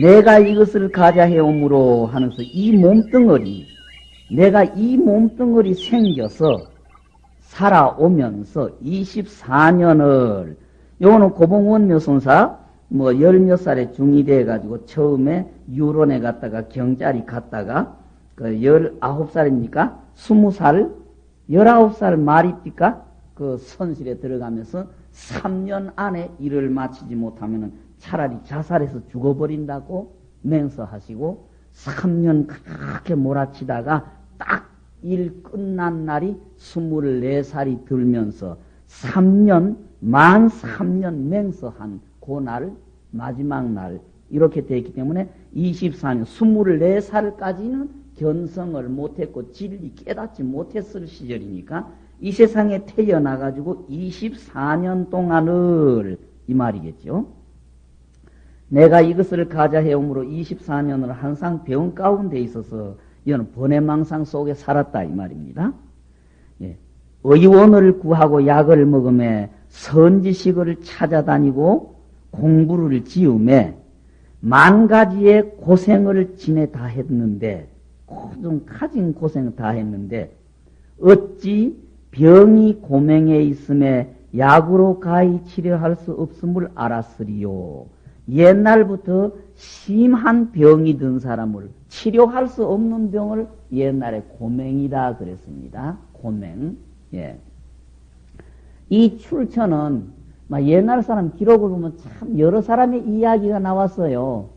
내가 이것을 가자 해오므로 하면서 이 몸뚱어리, 내가 이 몸뚱어리 생겨서 살아오면서 24년을, 요거는 고봉원 묘선사, 뭐, 열 몇 살에 중이 돼가지고 처음에 유론에 갔다가 경자리 갔다가 그 열아홉 살입니까? 스무 살? 열아홉 살 말입니까? 그 선실에 들어가면서 3년 안에 일을 마치지 못하면은 차라리 자살해서 죽어버린다고 맹서하시고 3년 그렇게 몰아치다가 딱 일 끝난 날이 24살이 들면서 3년, 만 3년 맹서한 그날 마지막 날 이렇게 되었기 때문에 24년, 24살까지는 견성을 못했고 진리 깨닫지 못했을 시절이니까 이 세상에 태어나 가지고 24년 동안을 이 말이겠죠. 내가 이것을 가자 해옴으로 24년을 항상 병 가운데 있어서 이거는 번외망상 속에 살았다 이 말입니다. 예. 의원을 구하고 약을 먹음에 선지식을 찾아다니고 공부를 지음에 만 가지의 고생을 지내 다 했는데 좀 가진 고생을 다 했는데 어찌 병이 고맹에 있음에 약으로 가히 치료할 수 없음을 알았으리요. 옛날부터 심한 병이 든 사람을 치료할 수 없는 병을 옛날에 고맹이다 그랬습니다. 고맹. 예. 이 출처는 옛날 사람 기록을 보면 참 여러 사람의 이야기가 나왔어요.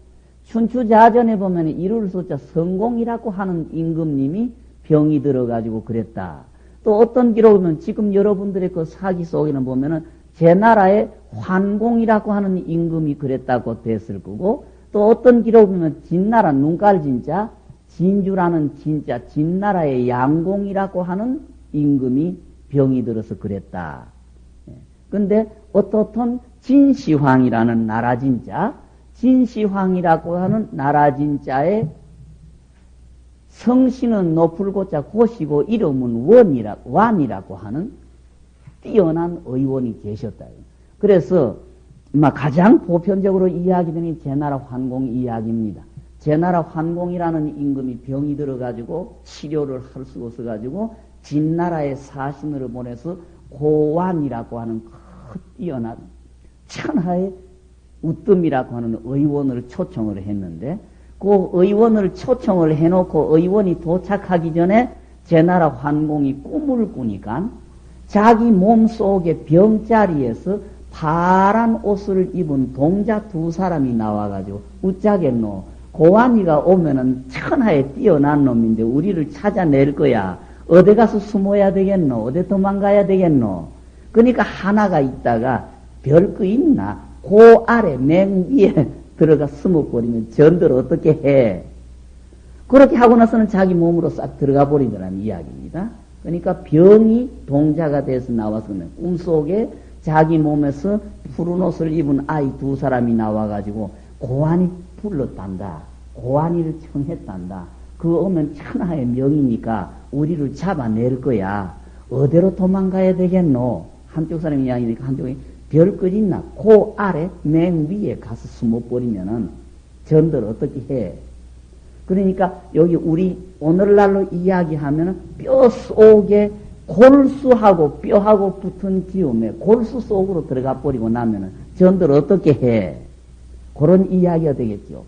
춘추자전에 보면 이룰 숫자 성공이라고 하는 임금님이 병이 들어가지고 그랬다. 또 어떤 기록을 보면 지금 여러분들의 그 사기 속에는 보면은 제 나라의 환공이라고 하는 임금이 그랬다고 됐을 거고 또 어떤 기록을 보면 진나라 눈깔 진짜 진주라는 진짜 진나라의 양공이라고 하는 임금이 병이 들어서 그랬다. 근데 어떻든 진시황이라는 나라 진짜 진시황이라고 하는 나라 진짜의 성씨는 높을 고자 고시고 이름은 원이라 완이라고 하는 뛰어난 의원이 계셨다. 그래서 가장 보편적으로 이야기되는 제나라 환공 이야기입니다. 제나라 환공이라는 임금이 병이 들어가지고 치료를 할 수 없어가지고 진나라의 사신을 보내서 고완이라고 하는 큰 뛰어난 천하의 우뜸이라고 하는 의원을 초청을 했는데 그 의원을 초청을 해놓고 의원이 도착하기 전에 제 나라 환공이 꿈을 꾸니까 자기 몸 속의 병자리에서 파란 옷을 입은 동자 두 사람이 나와가지고 웃자겠노. 고환이가 오면은 천하에 뛰어난 놈인데 우리를 찾아낼 거야. 어디 가서 숨어야 되겠노? 어디 도망가야 되겠노 그러니까 하나가 있다가 별거 있나 그 아래 맨 위에 들어가 숨어버리면 전들 어떻게 해 그렇게 하고 나서는 자기 몸으로 싹 들어가 버리더라는 이야기입니다 그러니까 병이 동자가 돼서 나왔으면 꿈속에 자기 몸에서 푸른 옷을 입은 아이 두 사람이 나와가지고 고환이 불렀단다. 고환이를 청했단다. 그 오면 천하의 명이니까 우리를 잡아낼 거야. 어디로 도망가야 되겠노? 한쪽 사람이 이야기니까 한쪽이 별것 있나? 그 아래 맨 위에 가서 숨어버리면은 전들 어떻게 해? 그러니까 여기 우리 오늘날로 이야기하면 뼈 속에 골수하고 뼈하고 붙은 기움에 골수 속으로 들어가 버리고 나면은 전들 어떻게 해? 그런 이야기가 되겠죠.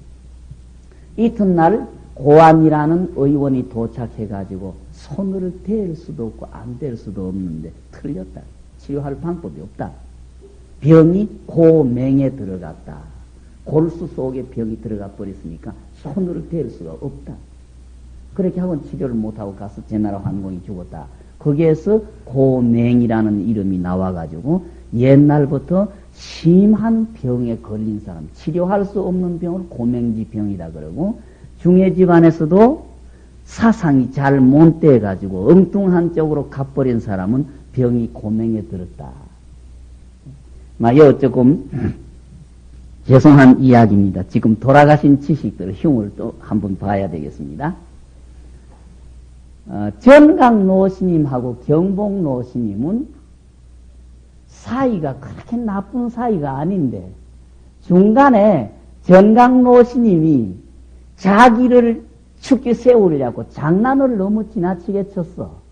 이튿날 고안이라는 의원이 도착해가지고 손을 댈 수도 없고 안 댈 수도 없는데 틀렸다. 치료할 방법이 없다. 병이 고맹에 들어갔다. 골수 속에 병이 들어가 버렸으니까 손으로 댈 수가 없다. 그렇게 하고 치료를 못하고 가서 제나라 환공이 죽었다. 거기에서 고맹이라는 이름이 나와가지고 옛날부터 심한 병에 걸린 사람, 치료할 수 없는 병을 고맹지 병이라 그러고 중해 집안에서도 사상이 잘 못 돼가지고 엉뚱한 쪽으로 가버린 사람은 병이 고맹에 들었다. 막 어쩌고 죄송한 이야기입니다. 지금 돌아가신 지식들 흉을 또 한번 봐야 되겠습니다. 어, 전강 노 스님하고 경복노 스님은 사이가 그렇게 나쁜 사이가 아닌데 중간에 전강 노스님이 자기를 추켜세우려고 장난을 너무 지나치게 쳤어.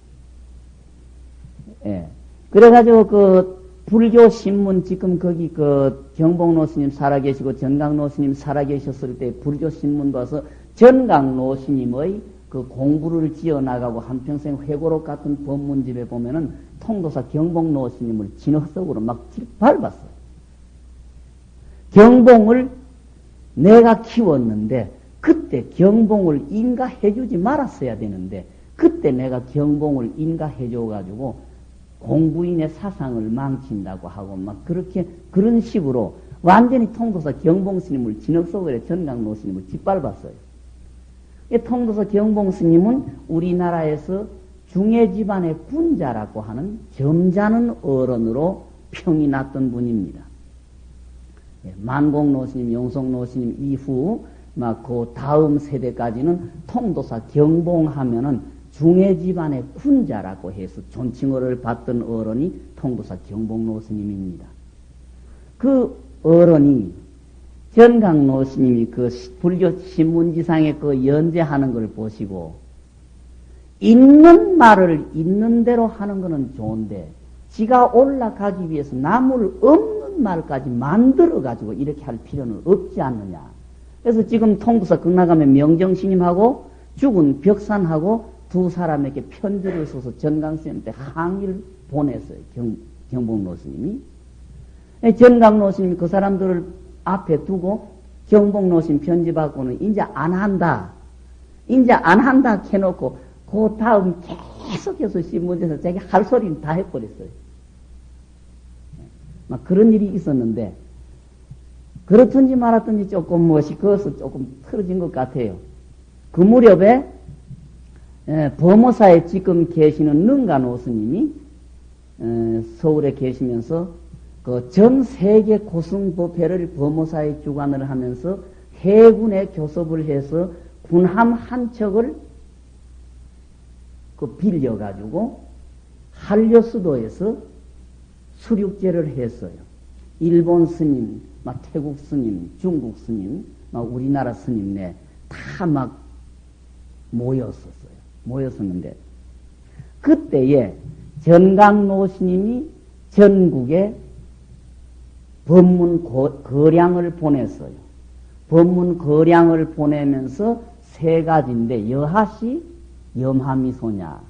예. 그래가지고 그 불교 신문 지금 거기 그 경봉 노스님 살아계시고 전강 노스님 살아계셨을 때 불교 신문 봐서 전강 노스님의 그 공부를 지어 나가고 한평생 회고록 같은 법문집에 보면은 통도사 경복노 스님을 진흙석으로 막 밟았어요. 경봉을 내가 키웠는데 그때 경봉을 인가해주지 말았어야 되는데 그때 내가 경봉을 인가해줘가지고 공부인의 사상을 망친다고 하고 막 그렇게 그런 식으로 완전히 통도사 경봉 스님을 진흙속에 전강노 스님을 짓밟았어요. 통도사 경봉 스님은 우리나라에서 중해 집안의 군자라고 하는 점잖은 어른으로 평이 났던 분입니다. 예, 만공노 스님, 용성노 스님 이후 막 그 다음 세대까지는 통도사 경봉하면은 중해 집안의 군자라고 해서 존칭어를 받던 어른이 통도사 경복노 스님입니다. 그 어른이 전강노 스님이 그 불교 신문지상에 그 연재하는 걸 보시고 있는 말을 있는 대로 하는 것은 좋은데 지가 올라가기 위해서 나물 없는 말까지 만들어 가지고 이렇게 할 필요는 없지 않느냐. 그래서 지금 통도사 극락하면 명정스님하고 죽은 벽산하고 두 사람에게 편지를 써서 전강스님한테 항의를 보냈어요. 경, 경복노 스님이. 전강노 스님이 그 사람들을 앞에 두고 경복노 스님 편지 받고는 이제 안 한다. 이제 안 한다 해놓고 그 다음 계속해서 신문에서 자기 할 소리는 다 해버렸어요. 막 그런 일이 있었는데 그렇든지 말았든지 조금 무엇이 그것을 조금 틀어진 것 같아요. 그 무렵에 예, 범어사에 지금 계시는 능가노 스님이 예, 서울에 계시면서 그 전 세계 고승법회를 범어사에 주관을 하면서 해군에 교섭을 해서 군함 한 척을 그 빌려가지고 한려 수도에서 수륙제를 했어요. 일본 스님, 막 태국 스님, 중국 스님, 막 우리나라 스님 네 다 막 모였었어요. 모였었는데 그때에 전강노 스님이 전국에 법문 거량을 보냈어요. 법문 거량을 보내면서 세 가지인데 여하시 염하미소냐.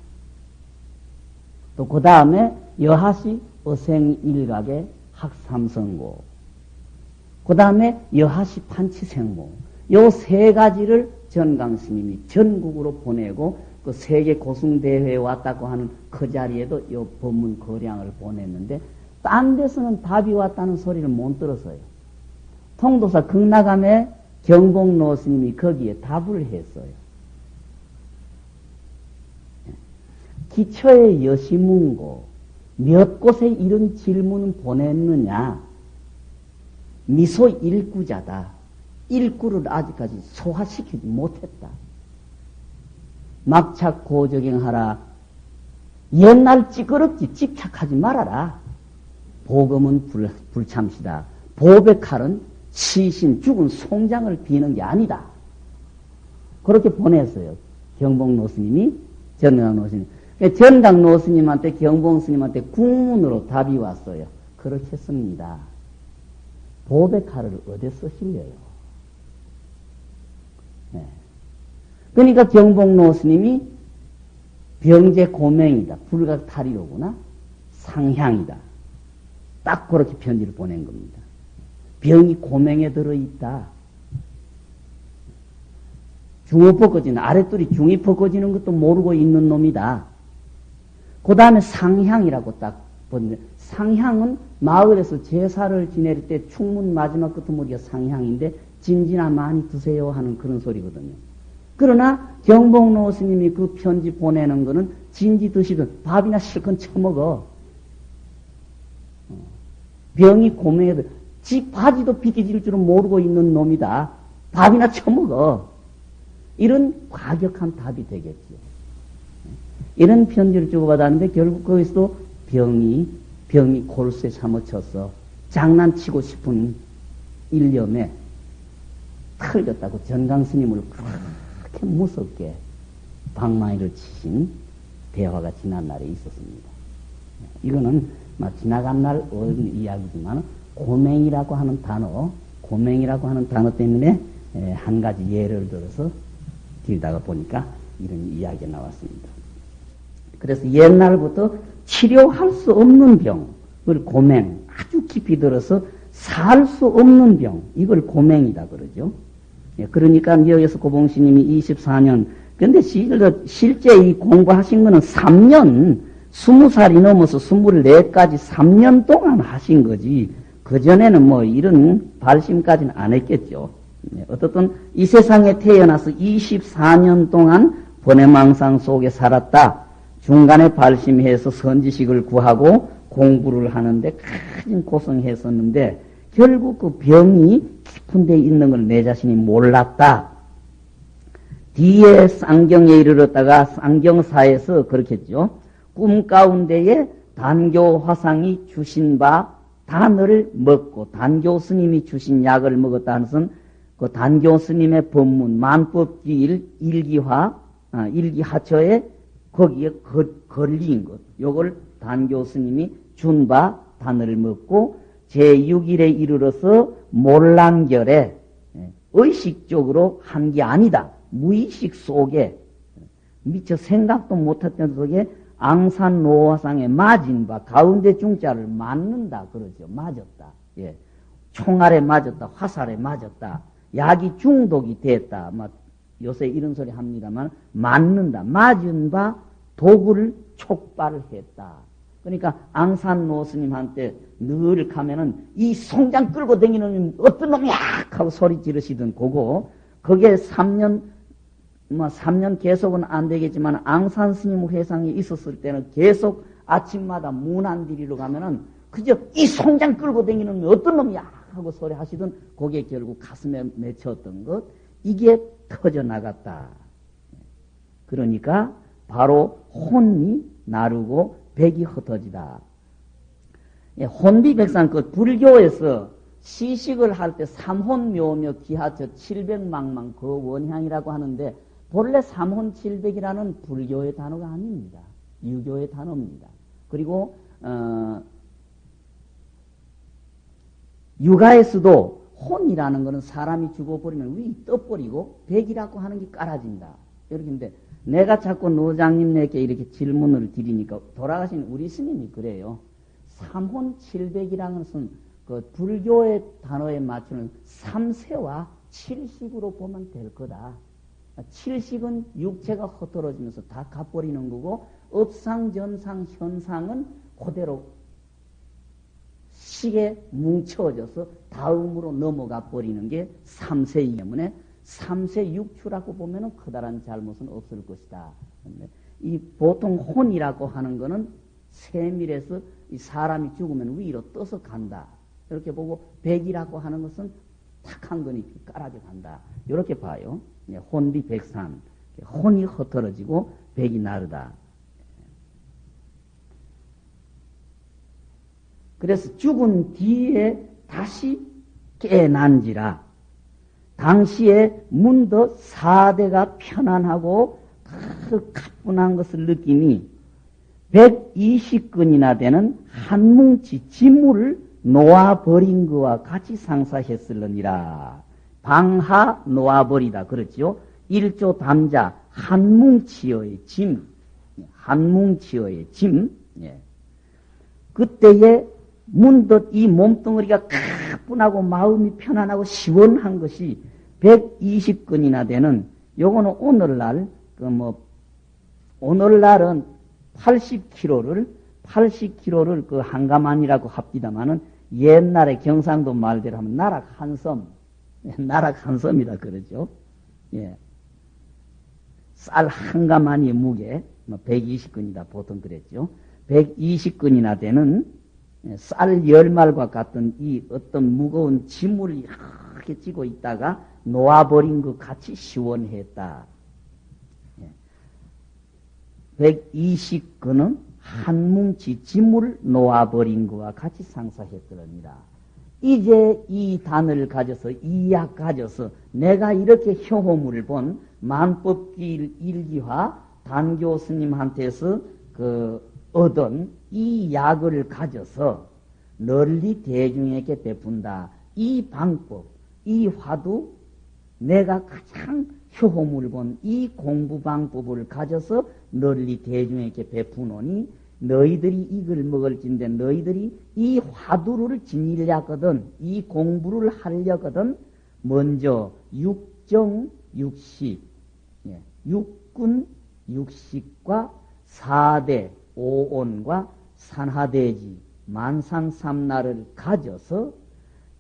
또 그 다음에 여하시 어생일각의 학삼성고. 그 다음에 여하시 판치생모. 요 세 가지를 전강 스님이 전국으로 보내고 그 세계 고승대회에 왔다고 하는 그 자리에도 이 법문 거량을 보냈는데 딴 데서는 답이 왔다는 소리를 못 들었어요. 통도사 극나감의 경복노 스님이 거기에 답을 했어요. 기초의 여시문고 몇 곳에 이런 질문을 보냈느냐? 미소 일구자다. 일구를 아직까지 소화시키지 못했다. 막착 고적행하라. 옛날 찌그럽지 집착하지 말아라. 보금은 불, 불참시다. 보배 칼은 시신 죽은 송장을 비는 게 아니다. 그렇게 보냈어요. 경봉 노스님이 전강 노스님. 전강 노스님한테 경봉 스님한테 국문으로 답이 왔어요. 그렇게 했습니다. 보배 칼을 어디 쓰실래요? 네. 그러니까 경복노 스님이 병제 고명이다. 불각 탈이로구나. 상향이다. 딱 그렇게 편지를 보낸 겁니다. 병이 고명에 들어있다. 중어 벗겨지는, 아랫돌이 중이 벗겨지는 것도 모르고 있는 놈이다. 그 다음에 상향이라고 딱 보는데, 상향은 마을에서 제사를 지낼 때 충문 마지막 끝머리가 상향인데, 진지나 많이 드세요 하는 그런 소리거든요. 그러나 경복노 스님이 그 편지 보내는 거는 진지 드시든 밥이나 실컷 처먹어. 어. 병이 고명해도 지 바지도 비디질 줄은 모르고 있는 놈이다. 밥이나 처먹어. 이런 과격한 답이 되겠죠. 이런 편지를 주고받았는데 결국 거기서도 병이, 병이 골수에 사무쳐서 장난치고 싶은 일념에 털렸다고 전강 스님을 그렇게 무섭게 방망이를 치신 대화가 지난 날에 있었습니다. 이거는 지나간 날 어른 이야기지만 고맹이라고 하는 단어, 고맹이라고 하는 단어 때문에 한 가지 예를 들어서 길다가 보니까 이런 이야기가 나왔습니다. 그래서 옛날부터 치료할 수 없는 병을 고맹, 아주 깊이 들어서 살 수 없는 병, 이걸 고맹이다 그러죠. 예, 그러니까 여기서 고봉스님이 24년, 근데 실제 이 공부하신 거는 3년, 20살이 넘어서 24까지 3년 동안 하신 거지. 그전에는 뭐 이런 발심까지는 안 했겠죠. 예, 어떻든 이 세상에 태어나서 24년 동안 번외망상 속에 살았다. 중간에 발심해서 선지식을 구하고 공부를 하는데 큰 고생했었는데 결국 그 병이 깊은 데 있는 걸 내 자신이 몰랐다. 뒤에 쌍경에 이르렀다가 쌍경사에서 그렇겠죠. 꿈 가운데에 단교 화상이 주신 바 단어를 먹고 단교 스님이 주신 약을 먹었다는 것은 그 단교 스님의 법문 만법기 일기화 아, 일기하처에 거기에 거, 걸린 것 요걸 단교 스님이 준 바 단어를 먹고 제6일에 이르러서 몰란결에 예, 의식적으로 한 게 아니다. 무의식 속에 미처 생각도 못했던 속에 앙산 노화상에 맞은 바 가운데 중자를 맞는다 그러죠. 맞았다. 예. 총알에 맞았다. 화살에 맞았다. 약이 중독이 됐다. 막 요새 이런 소리 합니다만 맞는다. 맞은 바 도구를 촉발했다. 그러니까 앙산 노스님한테 늘 가면은 이 송장 끌고 다니는 어떤 놈이야? 하고 소리 지르시던 그거. 그게 3년 뭐 3년 계속은 안 되겠지만 앙산 스님 회상에 있었을 때는 계속 아침마다 문안디리로 가면은 그저 이 송장 끌고 다니는 어떤 놈이야? 하고 소리 하시던 그게 결국 가슴에 맺혔던 것. 이게 터져 나갔다. 그러니까 바로 혼이 나르고 백이 흩어지다. 예, 혼비백산 그 불교에서 시식을 할 때 삼혼묘며 기하처 칠백망망 그 원향이라고 하는데 본래 삼혼칠백이라는 불교의 단어가 아닙니다. 유교의 단어입니다. 그리고 어, 육아에서도 혼이라는 것은 사람이 죽어버리면 위 떠버리고 백이라고 하는 게 깔아진다. 이렇게인데 내가 자꾸 노장님에게 이렇게 질문을 드리니까 돌아가신 우리 스님이 그래요. 삼혼 칠백이라는 것은 그 불교의 단어에 맞추는 삼세와 칠식으로 보면 될 거다. 칠식은 육체가 흩어지면서 다 가버리는 거고 업상전상 현상은 그대로 식에 뭉쳐져서 다음으로 넘어가 버리는 게 삼세이기 때문에 삼세 육추라고 보면은 커다란 잘못은 없을 것이다. 이 보통 혼이라고 하는 것은 세밀해서 이 사람이 죽으면 위로 떠서 간다. 이렇게 보고 백이라고 하는 것은 탁한 거니 깔아져 간다. 이렇게 봐요. 예, 혼비 백산. 혼이 흩어지고 백이 나르다. 그래서 죽은 뒤에 다시 깨난지라 당시에 문더 사대가 편안하고 그 가뿐한 것을 느끼니 120근이나 되는 한 뭉치 지물을 놓아버린 것과 같이 상사했을느니라. 방하 놓아버리다. 그렇죠? 일조 담자 한 뭉치의 짐, 한 뭉치의 짐. 예. 그때에 문득 이 몸뚱어리가 가뿐하고 마음이 편안하고 시원한 것이 120근이나 되는 요거는 오늘날 그 뭐 오늘날은 80kg를 80kg를 그 한가만이라고 합디다마는 옛날에 경상도 말대로 하면 나락 한 섬, 나락 한 섬이다 그러죠. 예. 쌀 한가만이 무게 뭐 120근이다 보통 그랬죠. 120근이나 되는 예, 쌀 열말과 같은 이 어떤 무거운 짐을 이렇게 쥐고 있다가 놓아버린 것 같이 시원했다. 120근은 한 뭉치 짐을 놓아버린 것과 같이 상사했더랍니다. 이제 이 단을 가져서 이약 가져서 내가 이렇게 효호물을 본 만법길 일기화 단교 스님한테서 그 얻은 이 약을 가져서 널리 대중에게 베푼다. 이 방법, 이 화두 내가 가장 효호물 본이 공부 방법을 가져서 널리 대중에게 베푸노니 너희들이 이걸 먹을진데 너희들이 이 화두를 지니려거든 이 공부를 하려거든 먼저 육정 육식 예, 육군 육식과 사대 오온과 산하대지 만상삼나를 가져서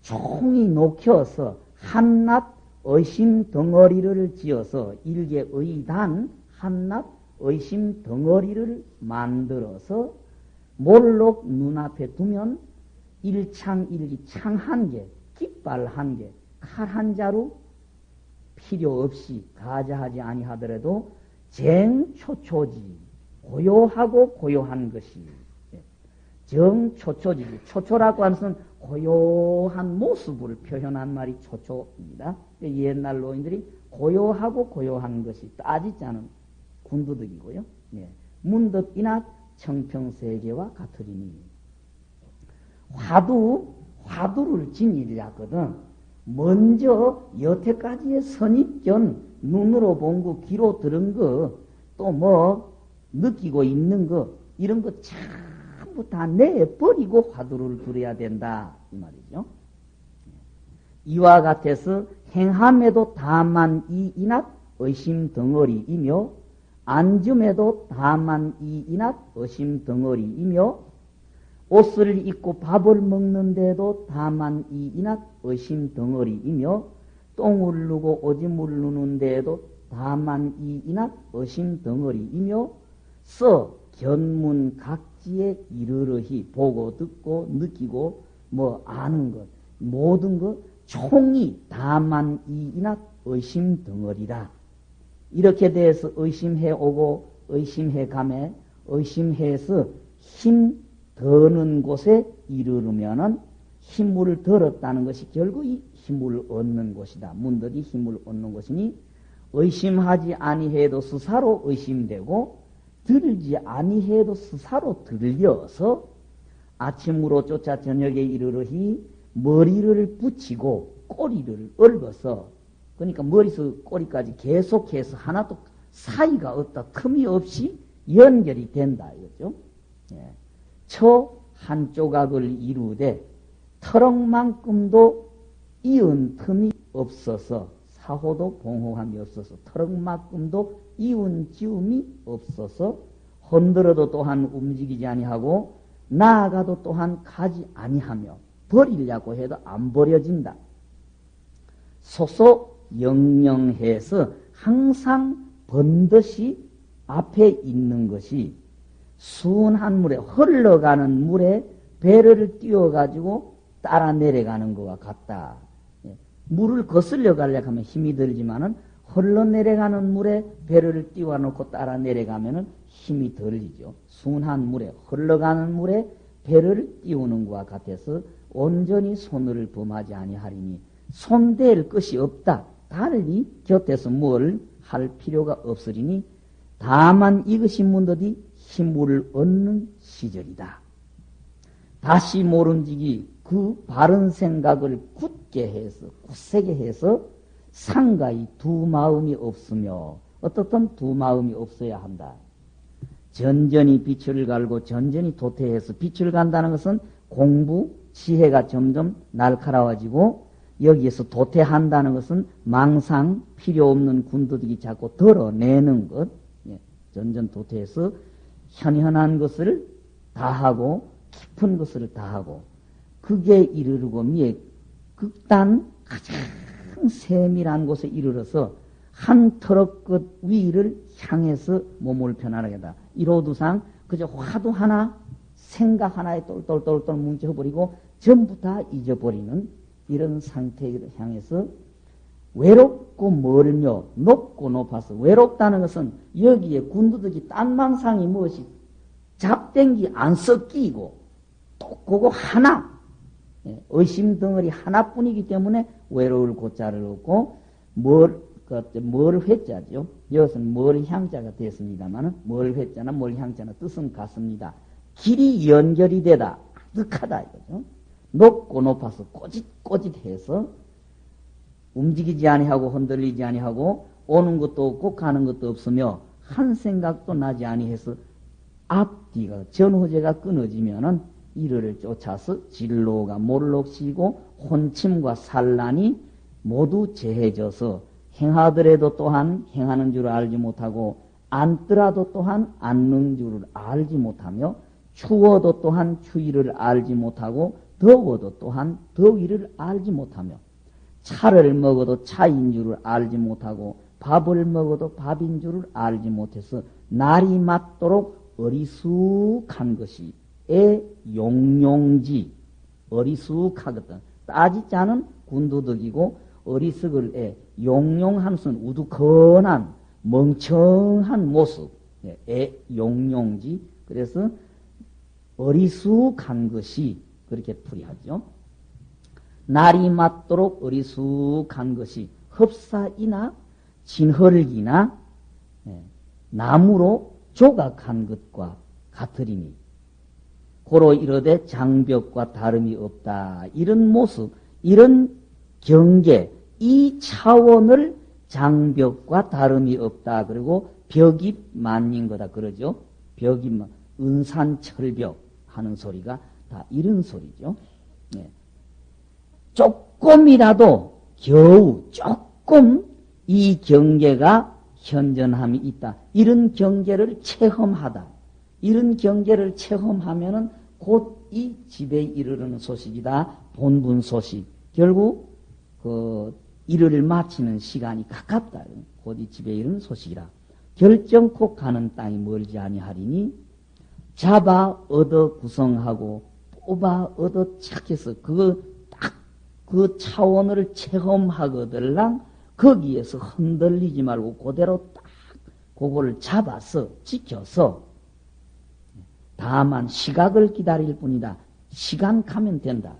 종이 녹여서 한낱 의심 덩어리를 지어서 일개 의단 한낱 의심 덩어리를 만들어서 몰록 눈앞에 두면 일창 일기 창 한 개, 깃발 한 개, 칼 한 자루 필요 없이 가자하지 아니하더라도 쟁초초지 고요하고 고요한 것이 정초초지 초초라고 하는 것은 고요한 모습을 표현한 말이 초초입니다. 옛날 노인들이 고요하고 고요한 것이 따지지 않은 군두득이고요. 예. 문득이나 청평세계와 같으리니 화두 화두를 지니려거든 먼저 여태까지의 선입견 눈으로 본 거, 귀로 들은 거, 또 뭐 느끼고 있는 거 이런 거 전부 다 내버리고 화두를 들어야 된다 이 말이죠. 이와 같아서 행함에도 다만 이 인합 의심 덩어리이며 안줌에도 다만 이 인합 의심 덩어리이며 옷을 입고 밥을 먹는데도 다만 이 인합 의심 덩어리이며 똥을 누고 오줌을 누는데도 다만 이 인합 의심 덩어리이며 써 견문 각지에 이르르히 보고 듣고 느끼고 뭐 아는 것 모든 것 총이 다만 이 인합 의심 덩어리라. 이렇게 돼서 의심해 오고 의심해 가매 의심해서 힘 더는 곳에 이르르면은 힘을 들었다는 것이 결국 이 힘을 얻는 것이다. 문득이 힘을 얻는 것이니 의심하지 아니해도 스사로 의심되고 들지 아니해도 스사로 들려서 아침으로 쫓아 저녁에 이르르히 머리를 붙이고 꼬리를 얽어서 그러니까 머리에서 꼬리까지 계속해서 하나도 사이가 없다. 틈이 없이 연결이 된다. 이거죠. 예. 처한 조각을 이루되 터럭만큼도 이은 틈이 없어서 사호도 봉호함이 없어서 터럭만큼도 이은 지음이 없어서 흔들어도 또한 움직이지 아니하고 나아가도 또한 가지 아니하며 버리려고 해도 안 버려진다. 소소 영영해서 항상 번듯이 앞에 있는 것이 순한 물에 흘러가는 물에 배를 띄워가지고 따라 내려가는 것과 같다. 예. 물을 거슬려 가려고 하면 힘이 들지만은 흘러내려가는 물에 배를 띄워놓고 따라 내려가면은 힘이 덜리죠. 순한 물에 흘러가는 물에 배를 띄우는 것과 같아서 온전히 손을 범하지 아니하리니 손댈 것이 없다. 달리 곁에서 뭘 할 필요가 없으리니 다만 이것이 문득이 힘을 얻는 시절이다. 다시 모른지기 그 바른 생각을 굳게 해서 굳세게 해서 상가히 두 마음이 없으며 어떻든 두 마음이 없어야 한다. 전전히 빛을 갈고 전전히 도태해서 빛을 간다는 것은 공부, 지혜가 점점 날카로워지고 여기에서 도태한다는 것은 망상 필요 없는 군도들이 자꾸 덜어내는 것. 예, 전전 도태해서 현현한 것을 다하고 깊은 것을 다하고 그게 이르르고 미에 극단 가장 세밀한 곳에 이르러서 한 터럭 끝 위를 향해서 몸을 편안하게 다. 이로두상 그저 화두 하나 생각 하나에 똘똘똘똘 뭉쳐버리고 전부 다 잊어버리는 이런 상태를 향해서 외롭고 멀며 높고 높아서 외롭다는 것은 여기에 군두덕이 딴망상이 무엇이 잡댕기 안 섞이고 또 그거 하나 예, 의심 덩어리 하나뿐이기 때문에 외로울 고자를 얻고 뭘, 그, 뭘 회자죠. 이것은 뭘 향자가 됐습니다만은 뭘 회자나 뭘 향자나 뜻은 같습니다. 길이 연결이 되다. 아득하다 이거죠. 높고 높아서 꼬짓꼬짓해서 움직이지 아니하고 흔들리지 아니하고 오는 것도 없고 가는 것도 없으며 한 생각도 나지 아니해서 앞뒤가 전호제가 끊어지면은 이를 쫓아서 진로가 몰록시고 혼침과 산란이 모두 제해져서 행하더라도 또한 행하는 줄 알지 못하고 앉더라도 또한 앉는 줄을 알지 못하며 추워도 또한 추위를 알지 못하고 더워도 또한 더위를 알지 못하며 차를 먹어도 차인 줄을 알지 못하고 밥을 먹어도 밥인 줄을 알지 못해서 날이 맞도록 어리숙한 것이 애 용용지 어리숙하거든. 따지지 않은 군도덕이고 어리석을 애 용용한 것은 우두커난 멍청한 모습. 예, 애 용용지. 그래서 어리숙한 것이 그렇게 풀이하죠. 날이 맞도록 어리숙한 것이 흡사이나 진흙이나 예, 나무로 조각한 것과 같으리니 고로 이르되 장벽과 다름이 없다. 이런 모습, 이런 경계, 이 차원을 장벽과 다름이 없다. 그리고 벽이 만인 거다. 그러죠. 벽이 은산철벽 하는 소리가 다 이런 소리죠. 네. 조금이라도 겨우 조금 이 경계가 현전함이 있다. 이런 경계를 체험하다. 이런 경계를 체험하면은 곧 이 집에 이르르는 소식이다. 본분 소식. 결국 그 일을 마치는 시간이 가깝다. 곧 이 집에 이르는 소식이라. 결정코 가는 땅이 멀지 아니하리니 잡아 얻어 구성하고 뽑아 얻어 착해서 그딱그 차원을 체험하거들랑 거기에서 흔들리지 말고 그대로 딱 그거를 잡아서 지켜서 다만 시각을 기다릴 뿐이다. 시간 가면 된다.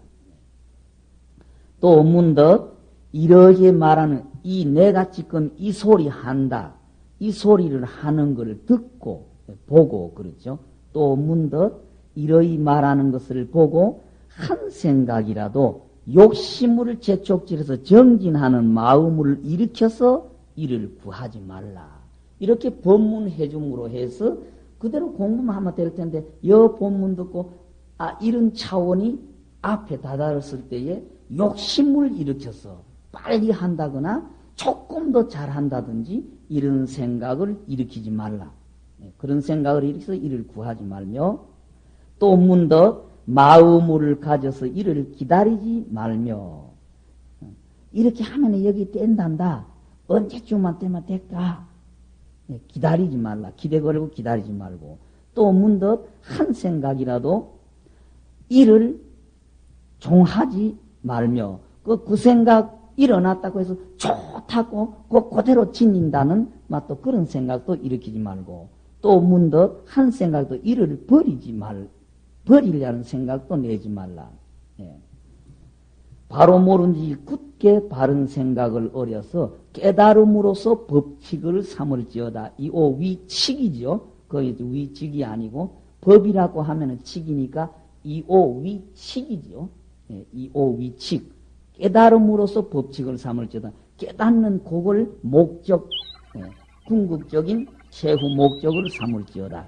또 문득 이러게 말하는 이 내가 지금 이 소리 한다. 이 소리를 하는 것을 듣고 보고 그렇죠. 또 문득 이러이 말하는 것을 보고 한 생각이라도 욕심을 재촉질해서 정진하는 마음을 일으켜서 이를 구하지 말라. 이렇게 법문해 줌으로 해서 그대로 공부만 하면 될 텐데 여 본문 듣고 아 이런 차원이 앞에 다다랐을 때에 욕심을 일으켜서 빨리 한다거나 조금 더 잘한다든지 이런 생각을 일으키지 말라. 네, 그런 생각을 일으켜서 이를 구하지 말며 또 문더 마음을 가져서 이를 기다리지 말며 이렇게 하면 여기 뗀단다. 언제쯤만 되면 될까? 네, 기다리지 말라. 기대 걸고 기다리지 말고 또 문득 한 생각이라도 이를 종하지 말며 그, 그 생각 일어났다고 해서 좋다고 그 그대로 지닌다는 맛도 그런 생각도 일으키지 말고 또 문득 한 생각도 이를 버리지 말 버리려는 생각도 내지 말라. 예. 바로 모른 지 굳게 바른 생각을 어려서 깨달음으로써 법칙을 삼을지어다. 이오 위칙이죠. 거기 위칙이 아니고 법이라고 하면은 칙이니까 이오 위칙이죠. 예, 이오 위칙. 깨달음으로써 법칙을 삼을지어다. 깨닫는 그걸 목적, 예, 궁극적인 최후 목적을 삼을지어다.